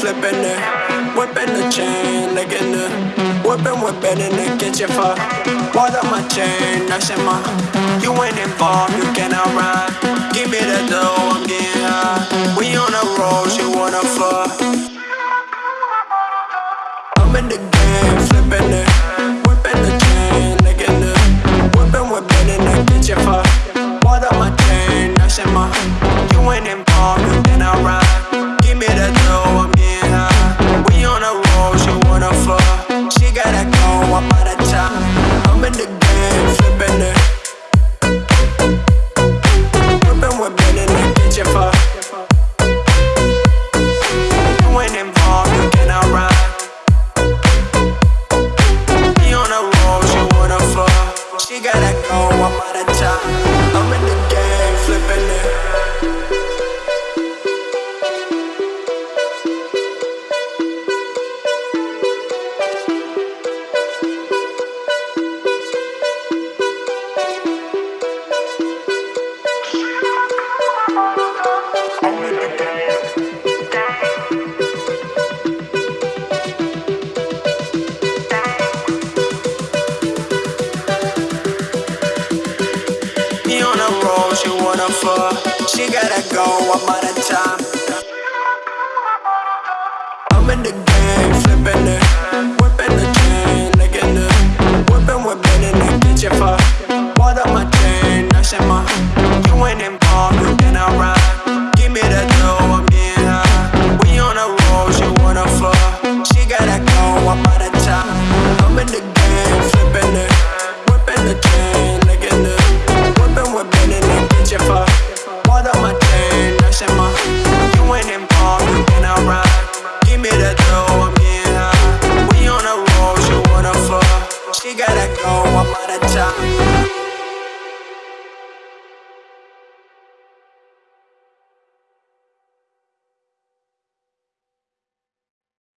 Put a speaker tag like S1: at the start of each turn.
S1: flipping it, whipping the chain licking again. Whipping, whipping, and it gets you far. Why up my chain, that's in my. You ain't involved, you cannot ride. Give me the dough, I'm getting high. We on the road, you wanna fuck. I'm in the she wanna fuck. She gotta go, I'm out of time.